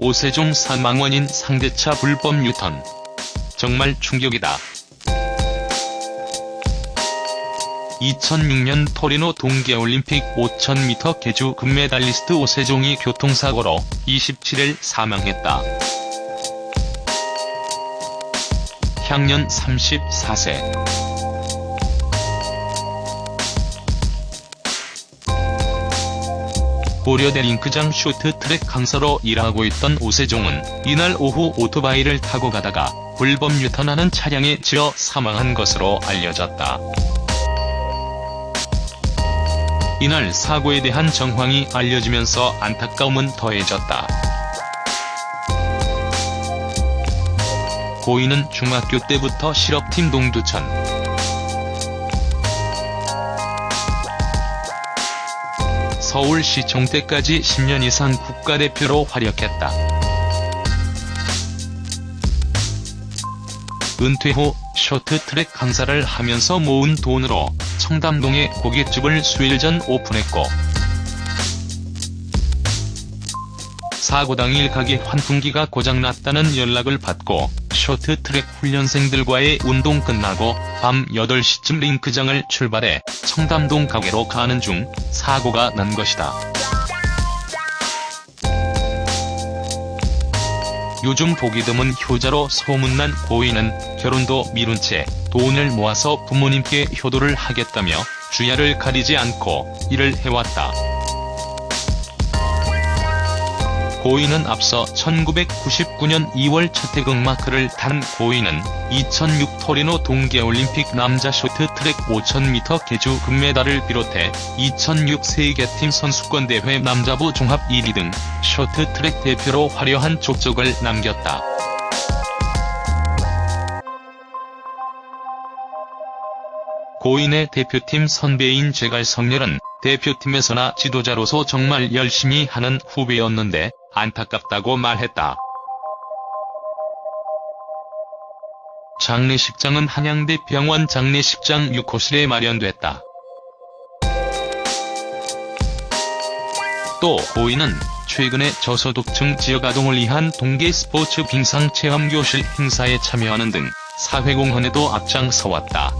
오세종 사망 원인 상대차 불법 유턴. 정말 충격이다. 2006년 토리노 동계올림픽 5000m 계주 금메달리스트 오세종이 교통사고로 27일 사망했다. 향년 34세. 고려대 링크장 쇼트트랙 강사로 일하고 있던 오세종은 이날 오후 오토바이를 타고 가다가 불법 유턴하는 차량에 치여 사망한 것으로 알려졌다. 이날 사고에 대한 정황이 알려지면서 안타까움은 더해졌다. 고인은 중학교 때부터 실업팀 동두천, 서울시청 때까지 10년 이상 국가대표로 활약했다. 은퇴 후 쇼트트랙 강사를 하면서 모은 돈으로 청담동에 고깃집을 수일 전 오픈했고 사고 당일 가게 환풍기가 고장났다는 연락을 받고 쇼트트랙 훈련생들과의 운동 끝나고 밤 8시쯤 링크장을 출발해 청담동 가게로 가는 중 사고가 난 것이다. 요즘 보기 드문 효자로 소문난 고인은 결혼도 미룬 채 돈을 모아서 부모님께 효도를 하겠다며 주야를 가리지 않고 일을 해왔다. 고인은 앞서 1999년 2월 첫태극 마크를 탄 고인은 2006 토리노 동계올림픽 남자 쇼트트랙 5000m 계주 금메달을 비롯해 2006 세계팀 선수권대회 남자부 종합 1위 등 쇼트트랙 대표로 화려한 족적을 남겼다. 고인의 대표팀 선배인 제갈 성렬은 대표팀에서나 지도자로서 정말 열심히 하는 후배였는데 안타깝다고 말했다. 장례식장은 한양대 병원 장례식장 6호실에 마련됐다. 또 고인은 최근에 저소득층 지역 아동을 위한 동계 스포츠 빙상 체험교실 행사에 참여하는 등 사회공헌에도 앞장서왔다.